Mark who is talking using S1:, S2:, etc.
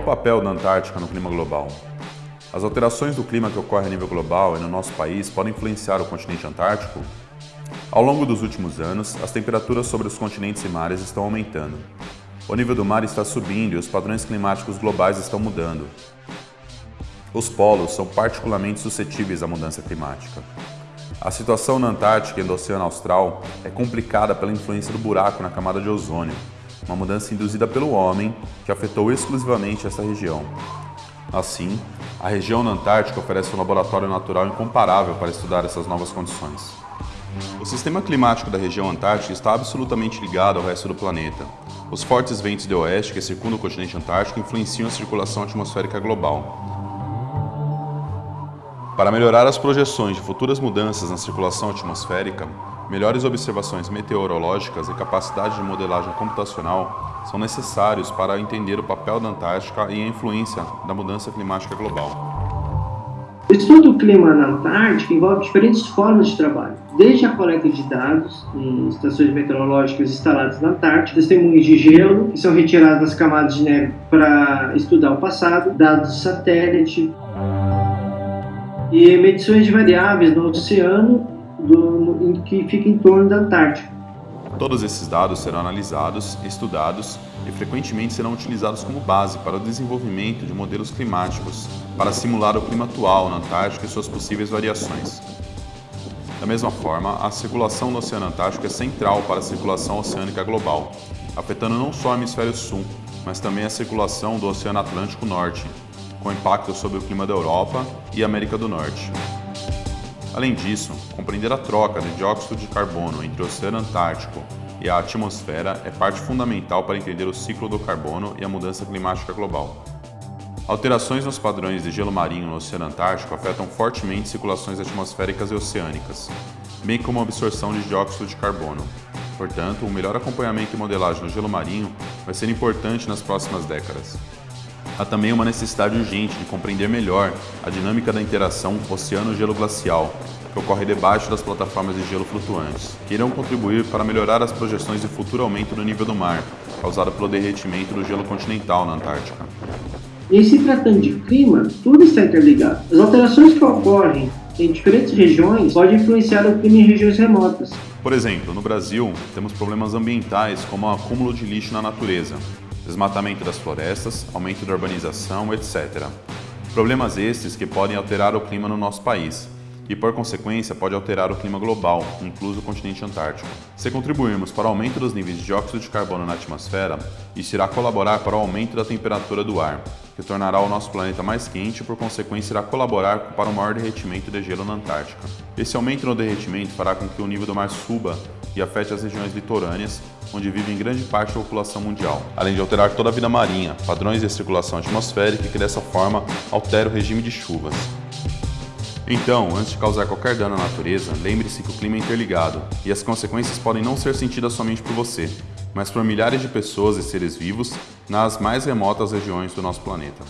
S1: papel da Antártica no clima global? As alterações do clima que ocorrem a nível global e no nosso país podem influenciar o continente antártico? Ao longo dos últimos anos, as temperaturas sobre os continentes e mares estão aumentando. O nível do mar está subindo e os padrões climáticos globais estão mudando. Os polos são particularmente suscetíveis à mudança climática. A situação na Antártica e no Oceano Austral é complicada pela influência do buraco na camada de ozônio, uma mudança induzida pelo homem que afetou exclusivamente essa região. Assim, a região na Antártica oferece um laboratório natural incomparável para estudar essas novas condições. O sistema climático da região antártica está absolutamente ligado ao resto do planeta. Os fortes ventos de oeste que circundam o continente antártico influenciam a circulação atmosférica global. Para melhorar as projeções de futuras mudanças na circulação atmosférica, melhores observações meteorológicas e capacidade de modelagem computacional são necessários para entender o papel da Antártica e a influência da mudança climática global.
S2: O estudo do clima na Antártica envolve diferentes formas de trabalho, desde a coleta de dados em estações meteorológicas instaladas na Antártica, testemunhos de gelo que são retirados das camadas de neve para estudar o passado, dados de satélite e medições de variáveis no oceano do, que fica em torno da Antártica.
S1: Todos esses dados serão analisados, estudados e frequentemente serão utilizados como base para o desenvolvimento de modelos climáticos para simular o clima atual na Antártica e suas possíveis variações. Da mesma forma, a circulação do Oceano Antártico é central para a circulação oceânica global, afetando não só o hemisfério sul, mas também a circulação do Oceano Atlântico Norte, com impacto sobre o clima da Europa e América do Norte. Além disso, compreender a troca de dióxido de carbono entre o Oceano Antártico e a atmosfera é parte fundamental para entender o ciclo do carbono e a mudança climática global. Alterações nos padrões de gelo marinho no Oceano Antártico afetam fortemente circulações atmosféricas e oceânicas, bem como a absorção de dióxido de carbono. Portanto, o melhor acompanhamento e modelagem do gelo marinho vai ser importante nas próximas décadas. Há também uma necessidade urgente de compreender melhor a dinâmica da interação oceano-gelo glacial, que ocorre debaixo das plataformas de gelo flutuantes, que irão contribuir para melhorar as projeções de futuro aumento do nível do mar, causado pelo derretimento do gelo continental na Antártica.
S2: Em se tratando de clima, tudo está interligado. As alterações que ocorrem em diferentes regiões podem influenciar o clima em regiões remotas.
S1: Por exemplo, no Brasil, temos problemas ambientais como o acúmulo de lixo na natureza, desmatamento das florestas, aumento da urbanização, etc. Problemas estes que podem alterar o clima no nosso país e, por consequência, pode alterar o clima global, incluso o continente antártico. Se contribuirmos para o aumento dos níveis de dióxido de carbono na atmosfera, isso irá colaborar para o aumento da temperatura do ar, que tornará o nosso planeta mais quente e, por consequência, irá colaborar para o maior derretimento de gelo na Antártica. Esse aumento no derretimento fará com que o nível do mar suba e afete as regiões litorâneas, onde vive grande parte da população mundial, além de alterar toda a vida marinha, padrões de circulação atmosférica e que dessa forma altera o regime de chuvas. Então, antes de causar qualquer dano à natureza, lembre-se que o clima é interligado e as consequências podem não ser sentidas somente por você, mas por milhares de pessoas e seres vivos nas mais remotas regiões do nosso planeta.